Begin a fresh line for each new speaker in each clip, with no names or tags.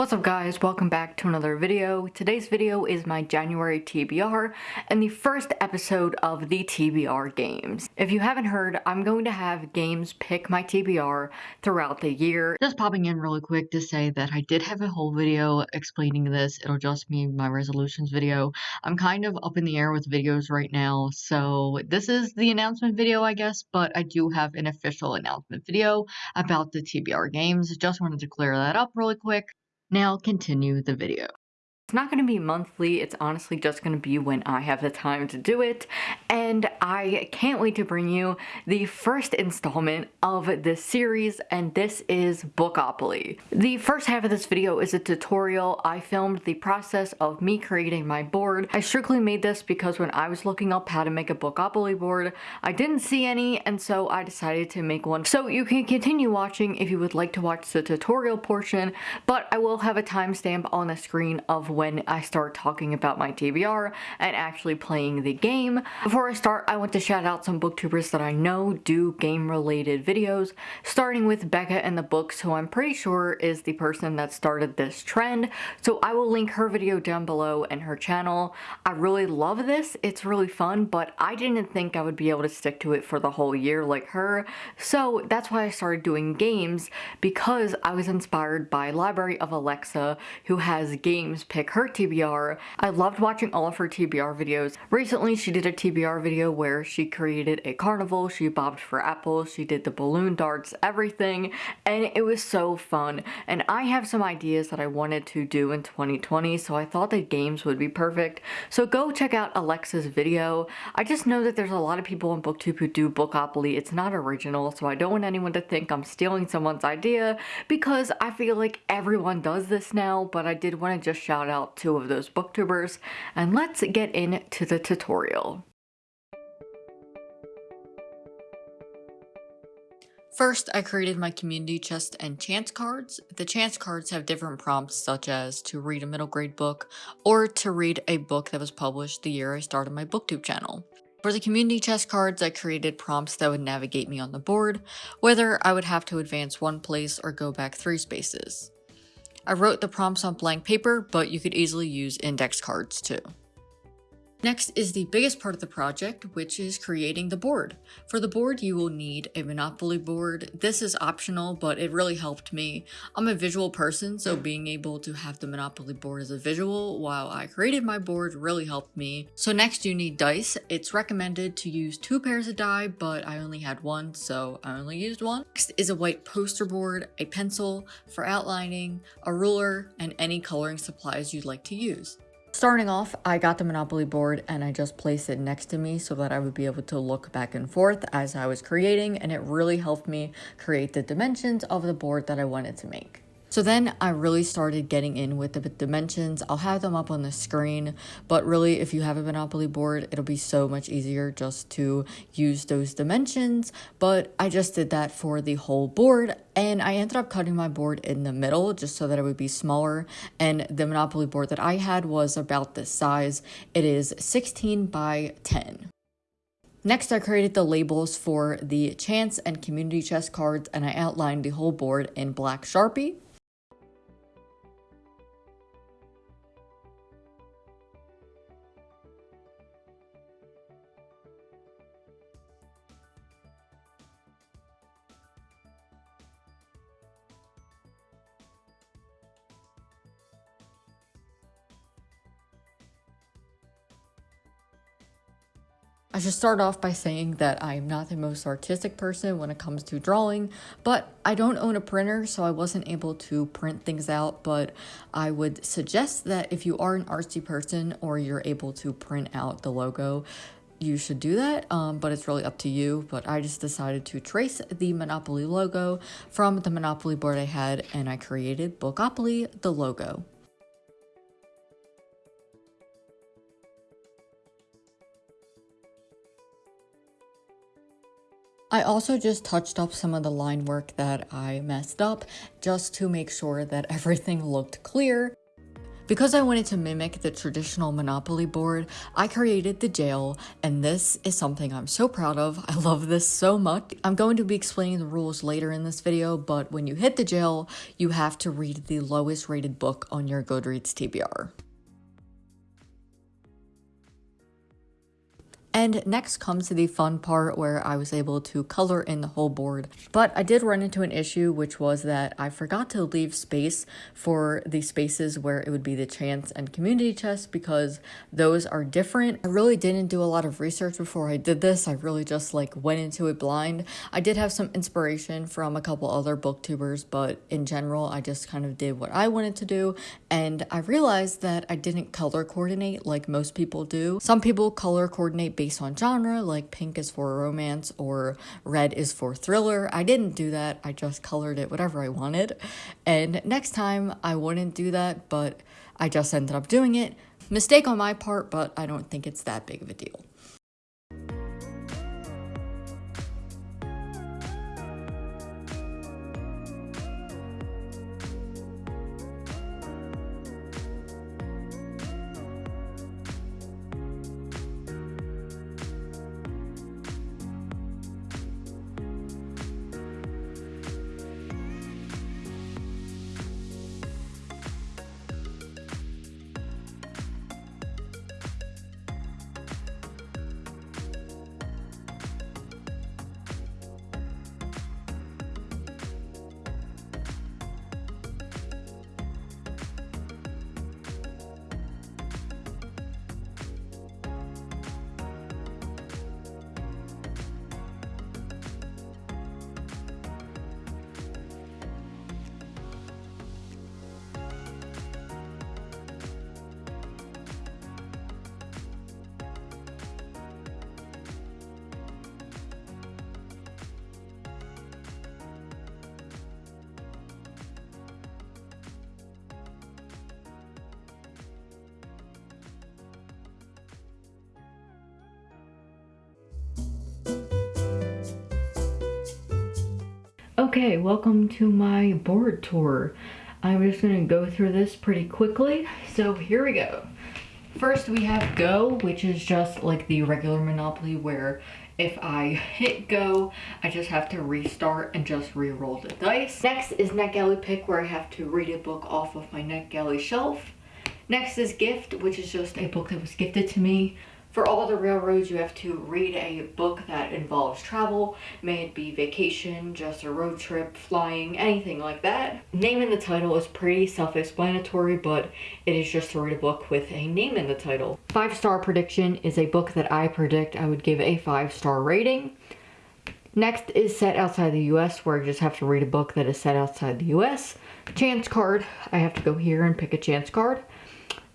What's up guys, welcome back to another video. Today's video is my January TBR and the first episode of the TBR games. If you haven't heard, I'm going to have games pick my TBR throughout the year. Just popping in really quick to say that I did have a whole video explaining this. It'll just be my resolutions video. I'm kind of up in the air with videos right now, so this is the announcement video I guess, but I do have an official announcement video about the TBR games. Just wanted to clear that up really quick. Now continue the video. It's not going to be monthly, it's honestly just going to be when I have the time to do it, and I can't wait to bring you the first installment of this series, and this is Bookopoly. The first half of this video is a tutorial. I filmed the process of me creating my board. I strictly made this because when I was looking up how to make a Bookopoly board, I didn't see any, and so I decided to make one. So you can continue watching if you would like to watch the tutorial portion, but I will have a timestamp on the screen of when I start talking about my TBR and actually playing the game. Before I start, I want to shout out some booktubers that I know do game related videos, starting with Becca and the Books, who I'm pretty sure is the person that started this trend. So I will link her video down below and her channel. I really love this. It's really fun, but I didn't think I would be able to stick to it for the whole year like her. So that's why I started doing games because I was inspired by Library of Alexa, who has games pick her TBR. I loved watching all of her TBR videos. Recently, she did a TBR video where she created a carnival, she bobbed for apples, she did the balloon darts, everything, and it was so fun. And I have some ideas that I wanted to do in 2020, so I thought that games would be perfect. So go check out Alexa's video. I just know that there's a lot of people on BookTube who do Bookopoly. It's not original, so I don't want anyone to think I'm stealing someone's idea because I feel like everyone does this now, but I did want to just shout out two of those booktubers, and let's get into the tutorial. First, I created my community chest and chance cards. The chance cards have different prompts such as to read a middle grade book or to read a book that was published the year I started my booktube channel. For the community chest cards, I created prompts that would navigate me on the board, whether I would have to advance one place or go back three spaces. I wrote the prompts on blank paper, but you could easily use index cards too. Next is the biggest part of the project, which is creating the board. For the board, you will need a Monopoly board. This is optional, but it really helped me. I'm a visual person, so being able to have the Monopoly board as a visual while I created my board really helped me. So next you need dice. It's recommended to use two pairs of die, but I only had one, so I only used one. Next is a white poster board, a pencil for outlining, a ruler, and any coloring supplies you'd like to use. Starting off, I got the Monopoly board and I just placed it next to me so that I would be able to look back and forth as I was creating and it really helped me create the dimensions of the board that I wanted to make. So then I really started getting in with the dimensions. I'll have them up on the screen, but really if you have a Monopoly board, it'll be so much easier just to use those dimensions. But I just did that for the whole board and I ended up cutting my board in the middle just so that it would be smaller. And the Monopoly board that I had was about this size. It is 16 by 10. Next, I created the labels for the chance and community chest cards and I outlined the whole board in black Sharpie. I should start off by saying that I am not the most artistic person when it comes to drawing, but I don't own a printer, so I wasn't able to print things out. But I would suggest that if you are an artsy person or you're able to print out the logo, you should do that, um, but it's really up to you. But I just decided to trace the Monopoly logo from the Monopoly board I had, and I created Bookopoly, the logo. I also just touched up some of the line work that I messed up just to make sure that everything looked clear. Because I wanted to mimic the traditional Monopoly board, I created the jail, and this is something I'm so proud of. I love this so much. I'm going to be explaining the rules later in this video, but when you hit the jail, you have to read the lowest rated book on your Goodreads TBR. And next comes the fun part where I was able to color in the whole board. But I did run into an issue, which was that I forgot to leave space for the spaces where it would be the chance and community chest because those are different. I really didn't do a lot of research before I did this. I really just like went into it blind. I did have some inspiration from a couple other booktubers, but in general, I just kind of did what I wanted to do. And I realized that I didn't color coordinate like most people do. Some people color coordinate based on genre, like pink is for romance or red is for thriller. I didn't do that. I just colored it whatever I wanted. And next time I wouldn't do that, but I just ended up doing it. Mistake on my part, but I don't think it's that big of a deal. Okay, welcome to my board tour. I'm just gonna go through this pretty quickly. So here we go. First we have Go, which is just like the regular Monopoly where if I hit go, I just have to restart and just re-roll the dice. Next is NetGalley Pick where I have to read a book off of my NetGalley shelf. Next is Gift, which is just a book that was gifted to me for all the railroads, you have to read a book that involves travel, may it be vacation, just a road trip, flying, anything like that. Name in the title is pretty self-explanatory, but it is just to read a book with a name in the title. Five Star Prediction is a book that I predict I would give a five star rating. Next is Set Outside the US, where I just have to read a book that is set outside the US. Chance card, I have to go here and pick a chance card.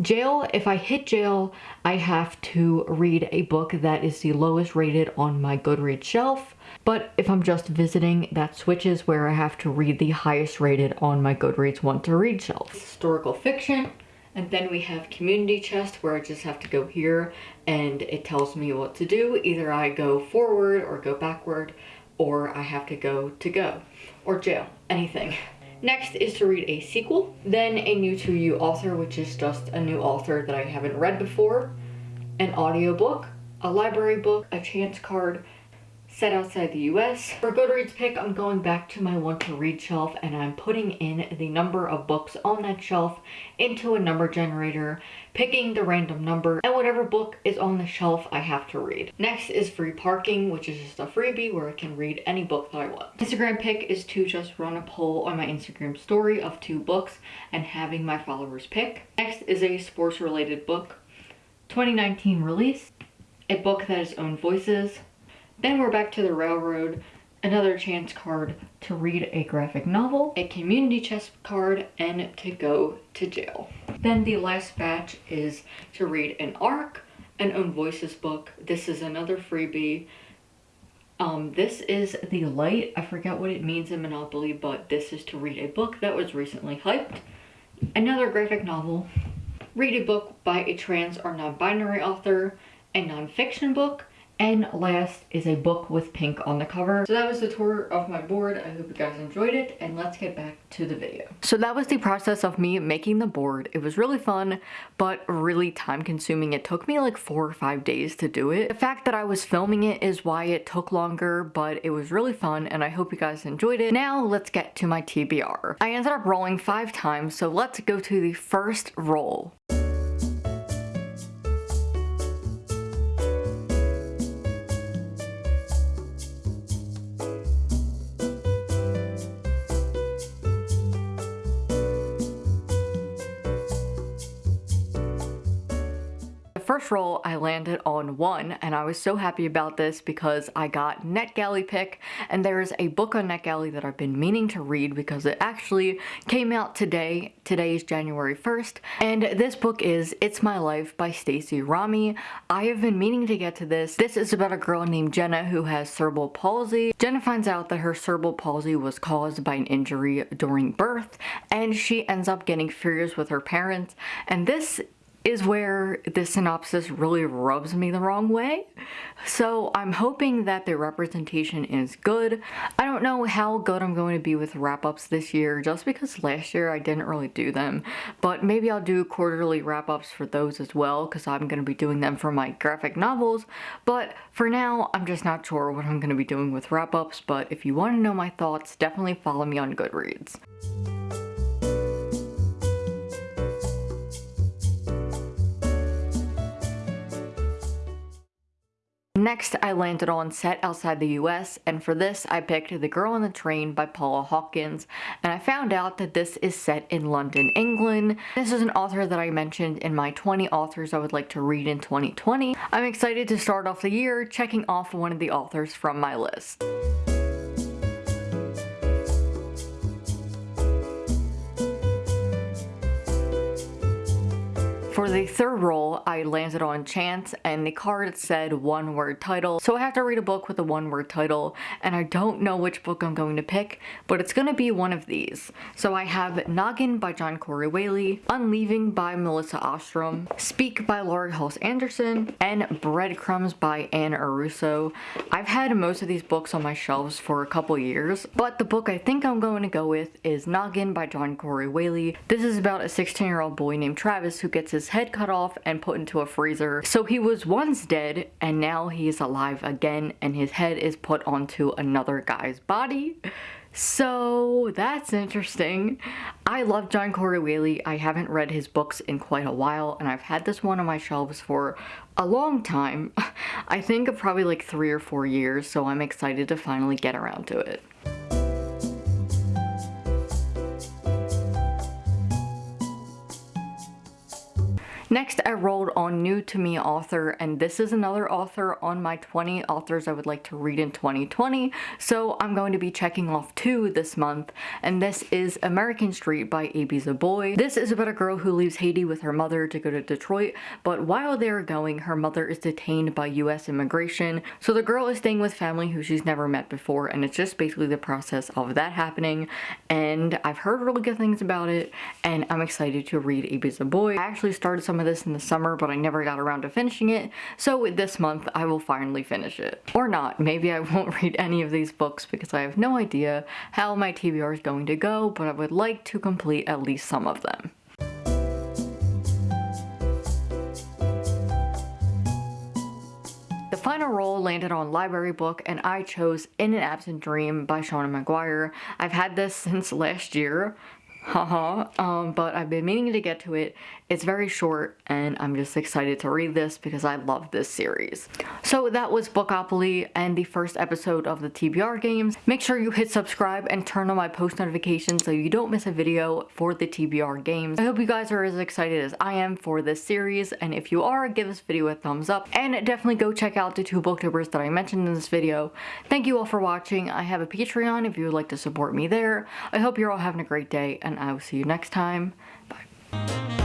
Jail, if I hit jail, I have to read a book that is the lowest rated on my Goodreads shelf. But if I'm just visiting, that switches where I have to read the highest rated on my Goodreads want to read shelf. Historical fiction. And then we have community chest where I just have to go here and it tells me what to do. Either I go forward or go backward or I have to go to go or jail, anything. Next is to read a sequel, then a new to you author, which is just a new author that I haven't read before, an audiobook, a library book, a chance card, set outside the US. For Goodreads pick, I'm going back to my want to read shelf and I'm putting in the number of books on that shelf into a number generator, picking the random number, and whatever book is on the shelf I have to read. Next is free parking, which is just a freebie where I can read any book that I want. Instagram pick is to just run a poll on my Instagram story of two books and having my followers pick. Next is a sports related book. 2019 release, a book that has own voices, then we're back to the railroad, another chance card to read a graphic novel, a community chest card, and to go to jail. Then the last batch is to read an ARC, an Own Voices book. This is another freebie. Um, this is the light. I forget what it means in Monopoly, but this is to read a book that was recently hyped. Another graphic novel. Read a book by a trans or non-binary author, a non-fiction book, And last is a book with pink on the cover. So that was the tour of my board. I hope you guys enjoyed it and let's get back to the video. So that was the process of me making the board. It was really fun, but really time consuming. It took me like four or five days to do it. The fact that I was filming it is why it took longer, but it was really fun and I hope you guys enjoyed it. Now let's get to my TBR. I ended up rolling five times, so let's go to the first roll. I landed on one, and I was so happy about this because I got NetGalley pick, and there's a book on NetGalley that I've been meaning to read because it actually came out today. Today is January 1st, and this book is It's My Life by Stacie Ramey. I have been meaning to get to this. This is about a girl named Jenna who has cerebral palsy. Jenna finds out that her cerebral palsy was caused by an injury during birth, and she ends up getting furious with her parents, and this is where the synopsis really rubs me the wrong way. So I'm hoping that the representation is good. I don't know how good I'm going to be with wrap-ups this year just because last year I didn't really do them. But maybe I'll do quarterly wrap-ups for those as well because I'm going to be doing them for my graphic novels. But for now, I'm just not sure what I'm going to be doing with wrap-ups. But if you want to know my thoughts, definitely follow me on Goodreads. Next, I landed on Set Outside the US, and for this, I picked The Girl on the Train by Paula Hawkins, and I found out that this is set in London, England. This is an author that I mentioned in my 20 authors I would like to read in 2020. I'm excited to start off the year checking off one of the authors from my list. For the third roll, I landed on Chance and the card said one word title. So I have to read a book with a one word title and I don't know which book I'm going to pick, but it's going to be one of these. So I have Noggin by John Corey Whaley, Unleaving by Melissa Ostrom, Speak by Laurie Halse Anderson, and Breadcrumbs by Anne Ursu. I've had most of these books on my shelves for a couple years, but the book I think I'm going to go with is Noggin by John Corey Whaley. This is about a 16 year old boy named Travis who gets his his head cut off and put into a freezer. So he was once dead and now he's alive again and his head is put onto another guy's body. So that's interesting. I love John Corey Whaley. I haven't read his books in quite a while and I've had this one on my shelves for a long time. I think of probably like three or four years so I'm excited to finally get around to it. Next, I rolled on New to Me author, and this is another author on my 20 authors I would like to read in 2020, so I'm going to be checking off two this month, and this is American Street by Ibi Zoboi. This is about a girl who leaves Haiti with her mother to go to Detroit, but while they're going, her mother is detained by US immigration, so the girl is staying with family who she's never met before, and it's just basically the process of that happening, and I've heard really good things about it, and I'm excited to read Ibi Zoboi. I actually started some of this in the summer, but I never got around to finishing it, so this month I will finally finish it. Or not, maybe I won't read any of these books because I have no idea how my TBR is going to go, but I would like to complete at least some of them. The final roll landed on library book and I chose In an Absent Dream by Seanan McGuire. I've had this since last year, haha, um, but I've been meaning to get to it. It's very short and I'm just excited to read this because I love this series. So that was Bookopoly and the first episode of the TBR games. Make sure you hit subscribe and turn on my post notifications so you don't miss a video for the TBR games. I hope you guys are as excited as I am for this series and if you are, give this video a thumbs up and definitely go check out the two booktubers that I mentioned in this video. Thank you all for watching. I have a Patreon if you would like to support me there. I hope you're all having a great day and I will see you next time. Bye.